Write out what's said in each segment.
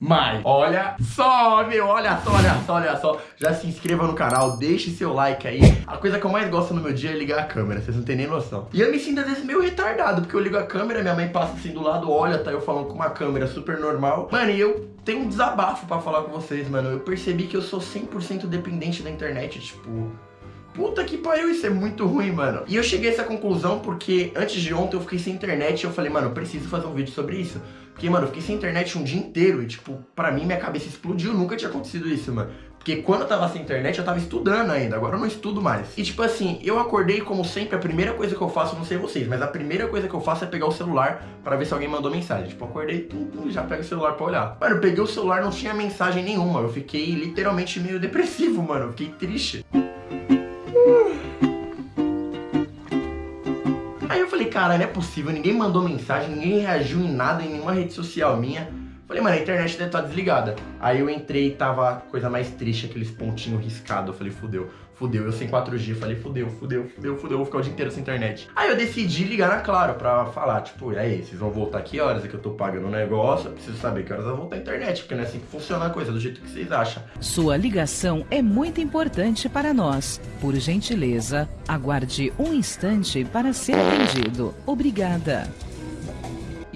Mas, olha só, meu, olha só, olha só, olha só. Já se inscreva no canal, deixe seu like aí. A coisa que eu mais gosto no meu dia é ligar a câmera, vocês não tem nem noção. E eu me sinto às vezes meio retardado, porque eu ligo a câmera Minha mãe passa assim do lado, olha, tá eu falando com uma câmera super normal. Mano, e eu tenho um desabafo pra falar com vocês, mano. Eu percebi que eu sou 100% dependente da internet, tipo... Puta que pariu, isso é muito ruim, mano. E eu cheguei a essa conclusão porque antes de ontem eu fiquei sem internet e eu falei, mano, eu preciso fazer um vídeo sobre isso. Porque, mano, eu fiquei sem internet um dia inteiro e, tipo, pra mim minha cabeça explodiu, nunca tinha acontecido isso, mano. Porque quando eu tava sem internet, eu tava estudando ainda, agora eu não estudo mais. E tipo assim, eu acordei como sempre, a primeira coisa que eu faço, não sei vocês, mas a primeira coisa que eu faço é pegar o celular pra ver se alguém mandou mensagem. Tipo, acordei, tum, tum, já pego o celular pra olhar. Mano, eu peguei o celular, não tinha mensagem nenhuma, eu fiquei literalmente meio depressivo, mano, eu fiquei triste. Cara, não é possível, ninguém mandou mensagem, ninguém reagiu em nada, em nenhuma rede social minha. Falei, mano, a internet deve estar desligada. Aí eu entrei e tava a coisa mais triste, aqueles pontinhos riscados. Eu falei, fudeu, fudeu. Eu sem 4G, falei, fudeu, fudeu, fudeu, fudeu, vou ficar o dia inteiro sem internet. Aí eu decidi ligar na Claro pra falar, tipo, e aí, vocês vão voltar que horas é que eu tô pagando o negócio? Eu preciso saber que horas vou voltar a internet, porque não é assim que funciona a coisa, do jeito que vocês acham. Sua ligação é muito importante para nós. Por gentileza, aguarde um instante para ser atendido. Obrigada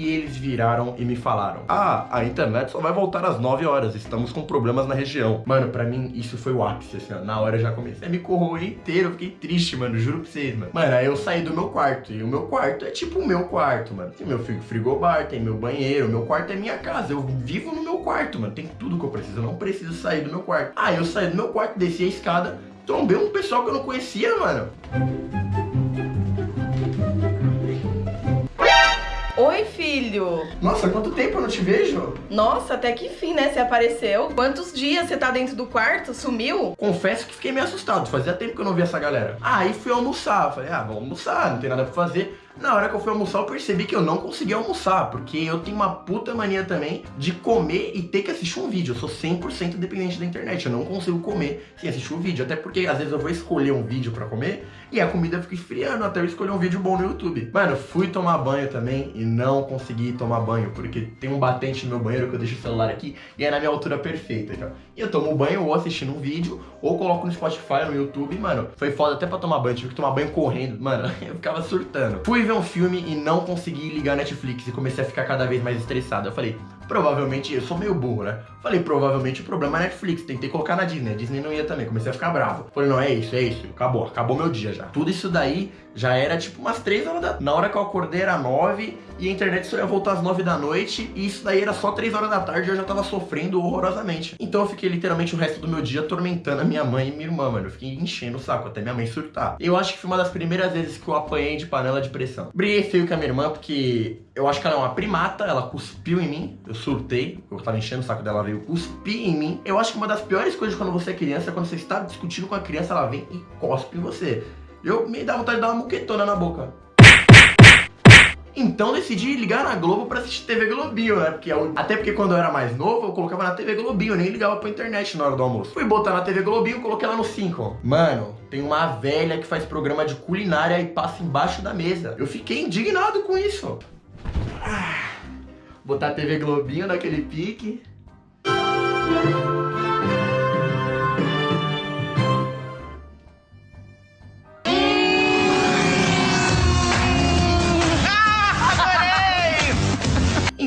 e eles viraram e me falaram Ah, a internet só vai voltar às 9 horas, estamos com problemas na região. Mano, pra mim isso foi o ápice, assim, ó. Na hora eu já comecei a me corroer inteiro, fiquei triste, mano, juro pra vocês, mano. Mano, aí eu saí do meu quarto, e o meu quarto é tipo o meu quarto, mano. Tem meu frigobar, tem meu banheiro, meu quarto é minha casa, eu vivo no meu quarto, mano. Tem tudo que eu preciso, eu não preciso sair do meu quarto. Aí eu saí do meu quarto, desci a escada, trombei um pessoal que eu não conhecia, mano. Oi, filho. Nossa, quanto tempo eu não te vejo? Nossa, até que fim, né? Você apareceu. Quantos dias você tá dentro do quarto? Sumiu? Confesso que fiquei meio assustado. Fazia tempo que eu não via essa galera. Aí fui almoçar. Falei, ah, vamos almoçar, não tem nada pra fazer. Na hora que eu fui almoçar, eu percebi que eu não conseguia almoçar, porque eu tenho uma puta mania também de comer e ter que assistir um vídeo. Eu sou 100% dependente da internet, eu não consigo comer sem assistir um vídeo. Até porque, às vezes, eu vou escolher um vídeo pra comer e a comida fica esfriando até eu escolher um vídeo bom no YouTube. Mano, fui tomar banho também e não consegui tomar banho, porque tem um batente no meu banheiro que eu deixo o celular aqui e é na minha altura perfeita, já. E eu tomo banho ou assistindo um vídeo, ou coloco no Spotify, no YouTube, mano, foi foda até pra tomar banho, tive que tomar banho correndo, mano, eu ficava surtando. Fui ver um filme e não consegui ligar Netflix e comecei a ficar cada vez mais estressado. Eu falei, provavelmente, eu sou meio burro, né? Falei, provavelmente o problema é Netflix, tentei colocar na Disney, a Disney não ia também, comecei a ficar bravo. Falei, não, é isso, é isso, acabou, acabou meu dia já. Tudo isso daí já era tipo umas 3 horas da... Na hora que eu acordei era 9 e a internet só ia voltar às 9 da noite e isso daí era só 3 horas da tarde e eu já tava sofrendo horrorosamente. Então eu fiquei literalmente o resto do meu dia atormentando a minha mãe e minha irmã, mano. Eu fiquei enchendo o saco até minha mãe surtar. Eu acho que foi uma das primeiras vezes que eu apanhei de panela de pressão. Briguei feio com a minha irmã porque eu acho que ela é uma primata, ela cuspiu em mim, eu surtei, eu tava enchendo o saco dela, veio cuspir em mim. Eu acho que uma das piores coisas quando você é criança é quando você está discutindo com a criança, ela vem e cospe em você. Eu me dá vontade de dar uma muquetona na boca. Então decidi ligar na Globo pra assistir TV Globinho, né? Porque eu, até porque quando eu era mais novo, eu colocava na TV Globinho, eu nem ligava pra internet na hora do almoço. Fui botar na TV Globinho, coloquei ela no 5. Mano, tem uma velha que faz programa de culinária e passa embaixo da mesa. Eu fiquei indignado com isso. Botar a TV Globinho naquele pique.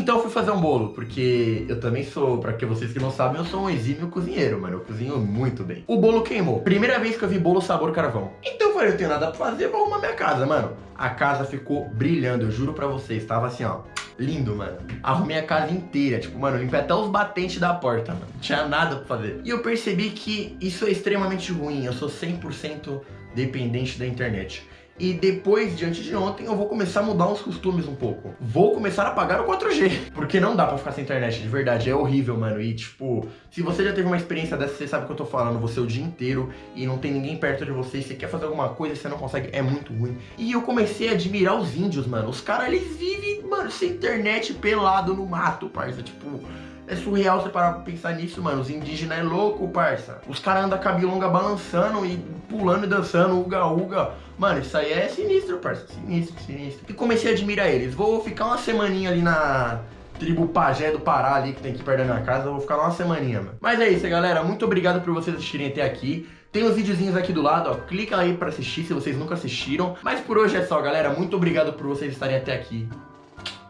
Então eu fui fazer um bolo, porque eu também sou, pra que vocês que não sabem, eu sou um exímio cozinheiro, mano. Eu cozinho muito bem. O bolo queimou. Primeira vez que eu vi bolo sabor carvão. Então eu falei, eu tenho nada pra fazer, vou arrumar minha casa, mano. A casa ficou brilhando, eu juro pra vocês. Tava assim, ó, lindo, mano. Arrumei a casa inteira, tipo, mano, limpei até os batentes da porta, mano. Não tinha nada pra fazer. E eu percebi que isso é extremamente ruim. Eu sou 100% dependente da internet. E depois, diante de ontem, eu vou começar a mudar uns costumes um pouco. Vou começar a pagar o 4G. Porque não dá pra ficar sem internet, de verdade. É horrível, mano. E, tipo, se você já teve uma experiência dessa, você sabe o que eu tô falando. Você o dia inteiro e não tem ninguém perto de você. Você quer fazer alguma coisa e você não consegue. É muito ruim. E eu comecei a admirar os índios, mano. Os caras, eles vivem, mano, sem internet, pelado no mato, parça. Tipo... É surreal você parar pra pensar nisso, mano. Os indígenas é louco, parça. Os caras andam cabelo longa balançando e pulando e dançando, uga uga. Mano, isso aí é sinistro, parça. Sinistro, sinistro. E comecei a admirar eles. Vou ficar uma semaninha ali na, tribo pajé do Pará ali, que tem aqui perto da minha casa. Vou ficar lá uma semaninha, mano. Mas é isso, galera. Muito obrigado por vocês assistirem até aqui. Tem os videozinhos aqui do lado, ó. Clica aí pra assistir se vocês nunca assistiram. Mas por hoje é só, galera. Muito obrigado por vocês estarem até aqui.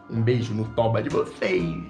Um beijo no toba de vocês.